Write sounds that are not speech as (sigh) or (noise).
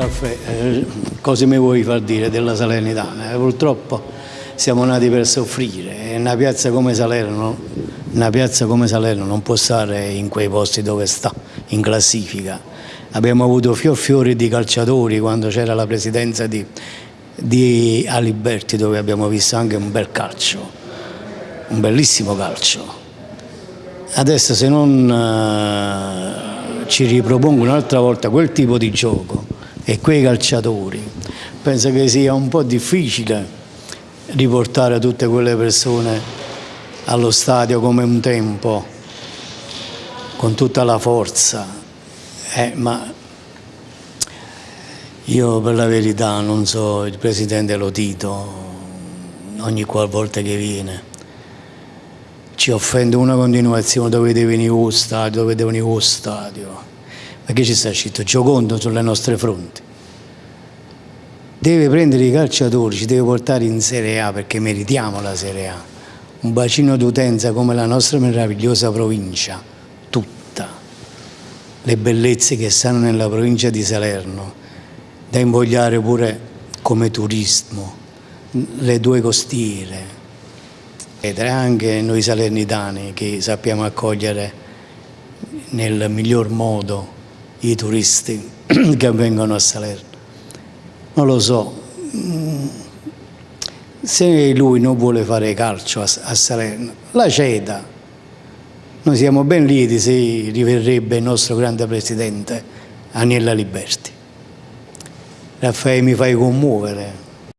Raffaele, eh, cosa mi vuoi far dire della Salernitana? Eh, purtroppo siamo nati per soffrire e una piazza come Salerno, una piazza come Salerno non può stare in quei posti dove sta, in classifica. Abbiamo avuto fior fiori di calciatori quando c'era la presidenza di, di Aliberti dove abbiamo visto anche un bel calcio, un bellissimo calcio. Adesso se non eh, ci ripropongo un'altra volta quel tipo di gioco e quei calciatori, penso che sia un po' difficile riportare tutte quelle persone allo stadio come un tempo, con tutta la forza. Eh, ma io per la verità non so il presidente Lotito, ogni qualvolta che viene, ci offende una continuazione, dovete venire allo stadio, dovete venire allo stadio. Che ci sta scritto? Giocondo sulle nostre fronti. Deve prendere i calciatori, ci deve portare in Serie A perché meritiamo la Serie A. Un bacino d'utenza come la nostra meravigliosa provincia, le bellezze che stanno nella provincia di Salerno, da invogliare pure come turismo, le due costiere, ed anche noi salernitani che sappiamo accogliere nel miglior modo i turisti (clears throat) che vengono a Salerno. Non lo so, se lui non vuole fare calcio a, Salerno, la ceda, noi siamo ben lieti se riverrebbe il nostro grande presidente Aniella Liberti. Raffaele mi fai commuovere.